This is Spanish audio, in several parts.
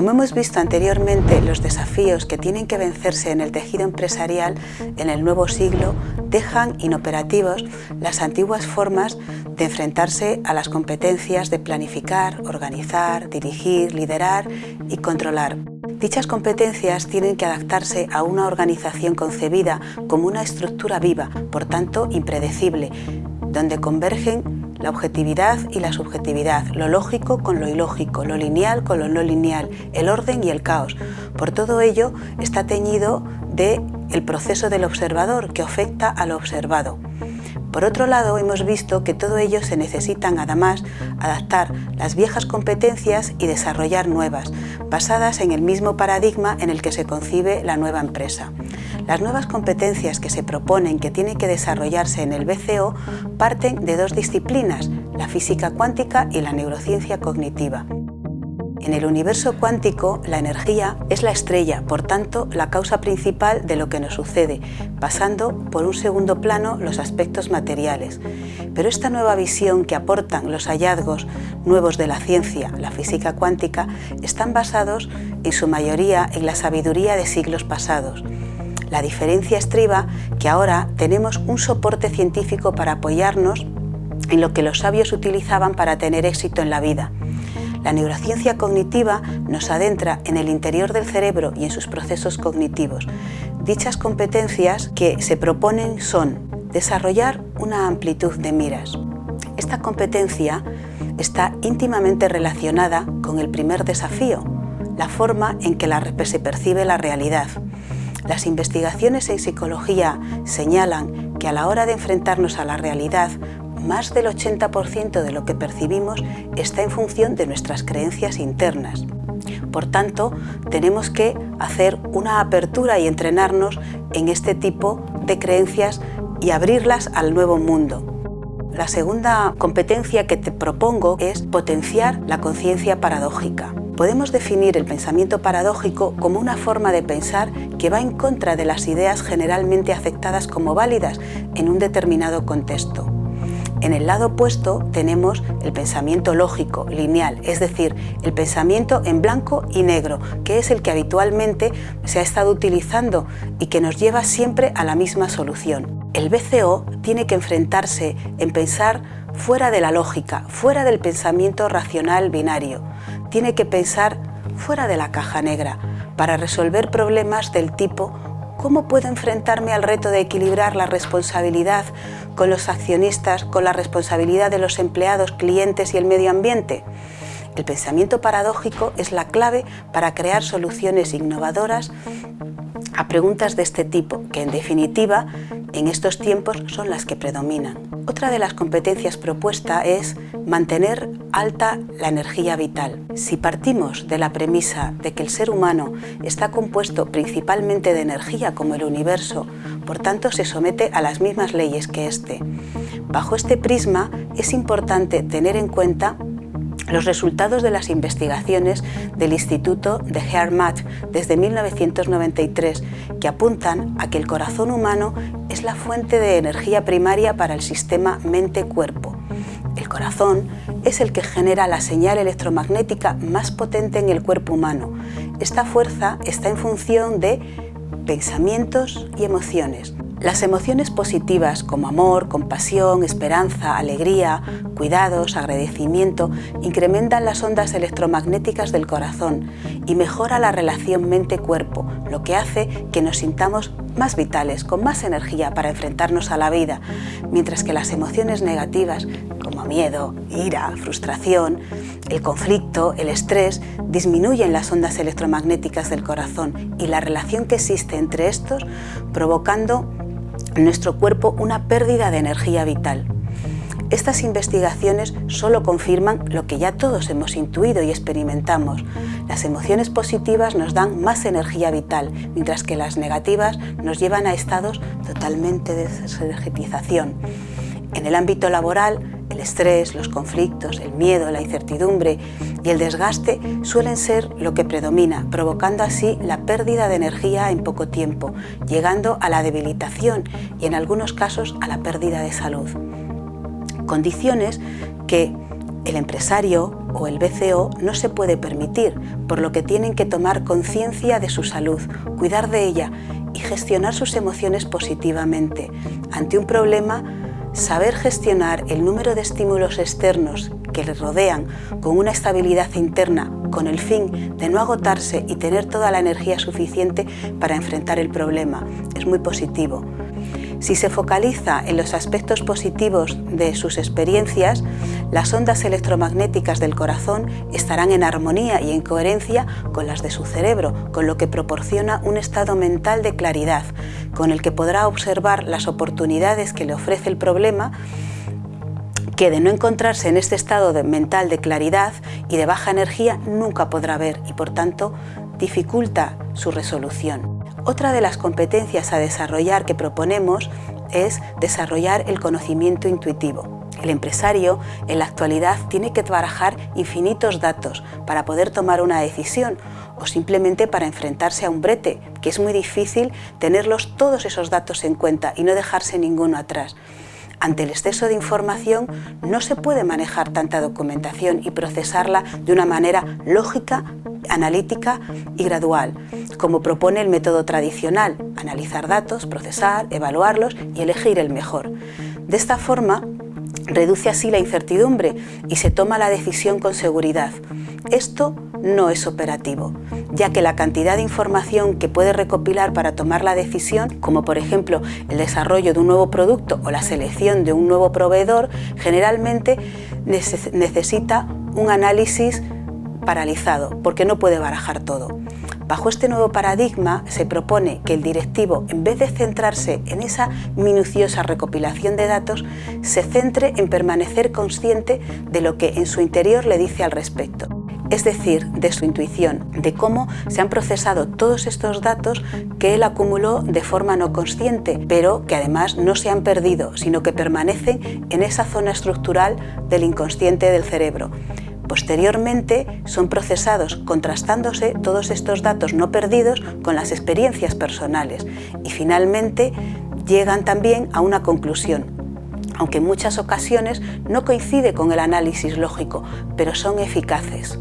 Como hemos visto anteriormente, los desafíos que tienen que vencerse en el tejido empresarial en el nuevo siglo dejan inoperativos las antiguas formas de enfrentarse a las competencias de planificar, organizar, dirigir, liderar y controlar. Dichas competencias tienen que adaptarse a una organización concebida como una estructura viva, por tanto impredecible, donde convergen la objetividad y la subjetividad, lo lógico con lo ilógico, lo lineal con lo no lineal, el orden y el caos. Por todo ello está teñido de el proceso del observador que afecta a lo observado. Por otro lado, hemos visto que todo ello se necesitan además adaptar las viejas competencias y desarrollar nuevas, basadas en el mismo paradigma en el que se concibe la nueva empresa. Las nuevas competencias que se proponen que tienen que desarrollarse en el BCO parten de dos disciplinas, la física cuántica y la neurociencia cognitiva. En el universo cuántico, la energía es la estrella, por tanto, la causa principal de lo que nos sucede, pasando por un segundo plano los aspectos materiales. Pero esta nueva visión que aportan los hallazgos nuevos de la ciencia, la física cuántica, están basados en su mayoría en la sabiduría de siglos pasados. La diferencia estriba que ahora tenemos un soporte científico para apoyarnos en lo que los sabios utilizaban para tener éxito en la vida. La neurociencia cognitiva nos adentra en el interior del cerebro y en sus procesos cognitivos. Dichas competencias que se proponen son desarrollar una amplitud de miras. Esta competencia está íntimamente relacionada con el primer desafío, la forma en que se percibe la realidad. Las investigaciones en psicología señalan que a la hora de enfrentarnos a la realidad más del 80% de lo que percibimos está en función de nuestras creencias internas. Por tanto, tenemos que hacer una apertura y entrenarnos en este tipo de creencias y abrirlas al nuevo mundo. La segunda competencia que te propongo es potenciar la conciencia paradójica. Podemos definir el pensamiento paradójico como una forma de pensar que va en contra de las ideas generalmente aceptadas como válidas en un determinado contexto. En el lado opuesto tenemos el pensamiento lógico, lineal, es decir, el pensamiento en blanco y negro, que es el que habitualmente se ha estado utilizando y que nos lleva siempre a la misma solución. El BCO tiene que enfrentarse en pensar fuera de la lógica, fuera del pensamiento racional binario. Tiene que pensar fuera de la caja negra para resolver problemas del tipo ¿Cómo puedo enfrentarme al reto de equilibrar la responsabilidad con los accionistas, con la responsabilidad de los empleados, clientes y el medio ambiente? El pensamiento paradójico es la clave para crear soluciones innovadoras a preguntas de este tipo, que en definitiva en estos tiempos son las que predominan. Otra de las competencias propuesta es mantener alta la energía vital. Si partimos de la premisa de que el ser humano está compuesto principalmente de energía como el universo, por tanto se somete a las mismas leyes que éste. Bajo este prisma es importante tener en cuenta los resultados de las investigaciones del Instituto de HeartMath desde 1993 que apuntan a que el corazón humano es la fuente de energía primaria para el sistema mente-cuerpo. El corazón es el que genera la señal electromagnética más potente en el cuerpo humano. Esta fuerza está en función de pensamientos y emociones. Las emociones positivas como amor, compasión, esperanza, alegría, cuidados, agradecimiento incrementan las ondas electromagnéticas del corazón y mejora la relación mente-cuerpo, lo que hace que nos sintamos más vitales, con más energía para enfrentarnos a la vida, mientras que las emociones negativas como miedo, ira, frustración, el conflicto, el estrés, disminuyen las ondas electromagnéticas del corazón y la relación que existe entre estos provocando en nuestro cuerpo una pérdida de energía vital. Estas investigaciones solo confirman lo que ya todos hemos intuido y experimentamos. Las emociones positivas nos dan más energía vital, mientras que las negativas nos llevan a estados totalmente de desenergetización. En el ámbito laboral, el estrés, los conflictos, el miedo, la incertidumbre y el desgaste suelen ser lo que predomina, provocando así la pérdida de energía en poco tiempo, llegando a la debilitación y en algunos casos a la pérdida de salud. Condiciones que El empresario o el BCO no se puede permitir, por lo que tienen que tomar conciencia de su salud, cuidar de ella y gestionar sus emociones positivamente. Ante un problema, saber gestionar el número de estímulos externos que le rodean con una estabilidad interna con el fin de no agotarse y tener toda la energía suficiente para enfrentar el problema. Es muy positivo. Si se focaliza en los aspectos positivos de sus experiencias, las ondas electromagnéticas del corazón estarán en armonía y en coherencia con las de su cerebro, con lo que proporciona un estado mental de claridad, con el que podrá observar las oportunidades que le ofrece el problema que de no encontrarse en este estado mental de claridad y de baja energía nunca podrá ver y por tanto dificulta su resolución. Otra de las competencias a desarrollar que proponemos es desarrollar el conocimiento intuitivo. El empresario en la actualidad tiene que barajar infinitos datos para poder tomar una decisión o simplemente para enfrentarse a un brete, que es muy difícil tenerlos todos esos datos en cuenta y no dejarse ninguno atrás. Ante el exceso de información no se puede manejar tanta documentación y procesarla de una manera lógica, analítica y gradual, como propone el método tradicional, analizar datos, procesar, evaluarlos y elegir el mejor. De esta forma, reduce así la incertidumbre y se toma la decisión con seguridad. Esto no es operativo, ya que la cantidad de información que puede recopilar para tomar la decisión, como por ejemplo el desarrollo de un nuevo producto o la selección de un nuevo proveedor, generalmente necesita un análisis paralizado, porque no puede barajar todo. Bajo este nuevo paradigma se propone que el directivo, en vez de centrarse en esa minuciosa recopilación de datos, se centre en permanecer consciente de lo que en su interior le dice al respecto es decir, de su intuición, de cómo se han procesado todos estos datos que él acumuló de forma no consciente, pero que además no se han perdido, sino que permanecen en esa zona estructural del inconsciente del cerebro. Posteriormente son procesados contrastándose todos estos datos no perdidos con las experiencias personales y finalmente llegan también a una conclusión, aunque en muchas ocasiones no coincide con el análisis lógico, pero son eficaces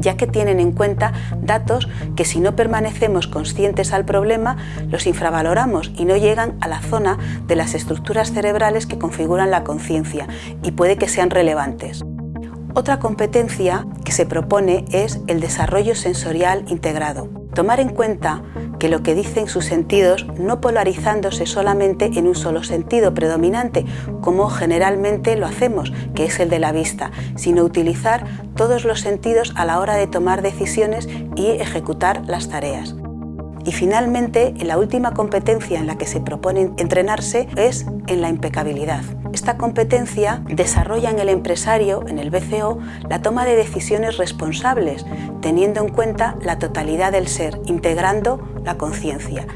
ya que tienen en cuenta datos que si no permanecemos conscientes al problema, los infravaloramos y no llegan a la zona de las estructuras cerebrales que configuran la conciencia y puede que sean relevantes. Otra competencia que se propone es el desarrollo sensorial integrado. Tomar en cuenta que lo que dicen sus sentidos no polarizándose solamente en un solo sentido predominante, como generalmente lo hacemos, que es el de la vista, sino utilizar todos los sentidos a la hora de tomar decisiones y ejecutar las tareas. Y finalmente, la última competencia en la que se propone entrenarse es en la impecabilidad. Esta competencia desarrolla en el empresario, en el BCO, la toma de decisiones responsables, teniendo en cuenta la totalidad del ser, integrando la conciencia.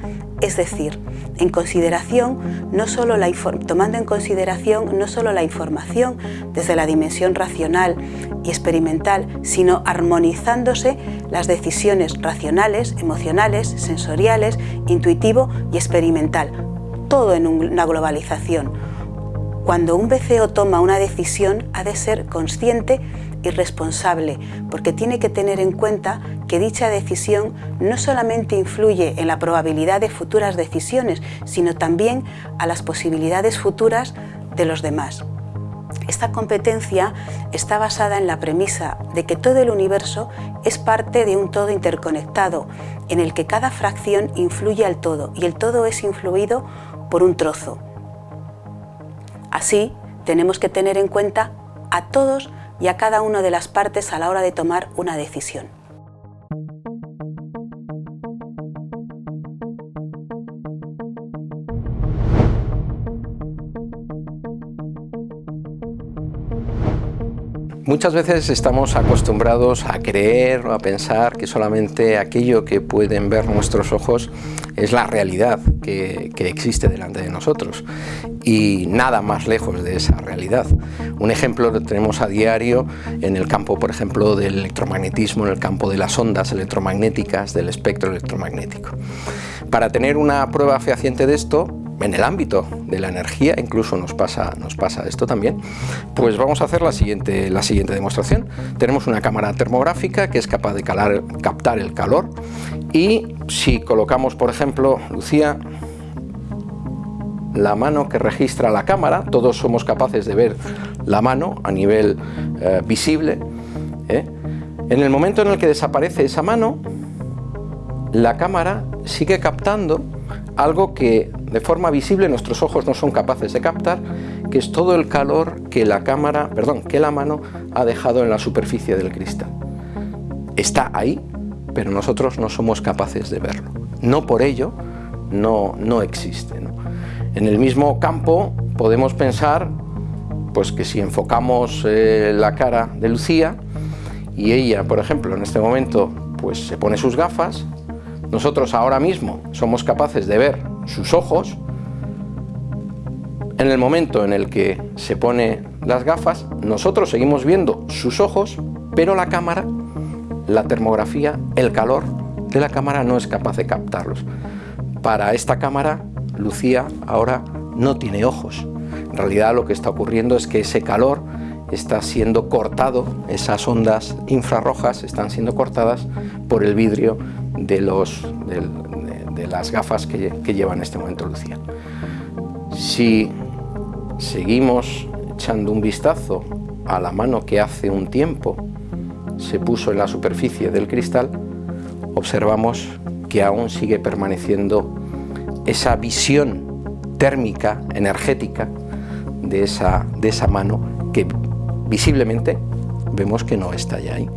Es decir, en consideración, no solo la tomando en consideración no solo la información desde la dimensión racional y experimental, sino armonizándose las decisiones racionales, emocionales, sensoriales, intuitivo y experimental, todo en una globalización. Cuando un BCO toma una decisión ha de ser consciente y responsable, porque tiene que tener en cuenta que dicha decisión no solamente influye en la probabilidad de futuras decisiones, sino también a las posibilidades futuras de los demás. Esta competencia está basada en la premisa de que todo el universo es parte de un todo interconectado, en el que cada fracción influye al todo y el todo es influido por un trozo. Así, tenemos que tener en cuenta a todos y a cada una de las partes a la hora de tomar una decisión. Muchas veces estamos acostumbrados a creer o a pensar que solamente aquello que pueden ver nuestros ojos es la realidad que, existe delante de nosotros y nada más lejos de esa realidad. Un ejemplo lo tenemos a diario en el campo, por ejemplo, del electromagnetismo, en el campo de las ondas electromagnéticas, del espectro electromagnético. Para tener una prueba fehaciente de esto, en el ámbito de la energía, incluso nos pasa, nos pasa esto también, pues vamos a hacer la siguiente, la siguiente demostración. Tenemos una cámara termográfica que es capaz de captar el calor y si colocamos, por ejemplo, Lucía, la mano que registra la cámara, todos somos capaces de ver la mano a nivel eh, visible, ¿eh? en el momento en el que desaparece esa mano, la cámara sigue captando algo que de forma visible nuestros ojos no son capaces de captar, que es todo el calor que la cámara, perdón, que la mano ha dejado en la superficie del cristal. Está ahí, pero nosotros no somos capaces de verlo. No por ello no, no existe. En el mismo campo podemos pensar pues que si enfocamos eh, la cara de Lucía y ella, por ejemplo, en este momento pues se pone sus gafas, nosotros ahora mismo somos capaces de ver sus ojos, en el momento en el que se pone las gafas, nosotros seguimos viendo sus ojos, pero la cámara, la termografía, el calor de la cámara no es capaz de captarlos. Para esta cámara, Lucía ahora no tiene ojos. En realidad lo que está ocurriendo es que ese calor está siendo cortado, esas ondas infrarrojas están siendo cortadas por el vidrio de, los, de, las gafas que, que, lleva en este momento Lucía. Si seguimos echando un vistazo a la mano que hace un tiempo se puso en la superficie del cristal, observamos que aún sigue permaneciendo esa visión térmica, energética, de esa, de esa mano que visiblemente vemos que no está ya ahí.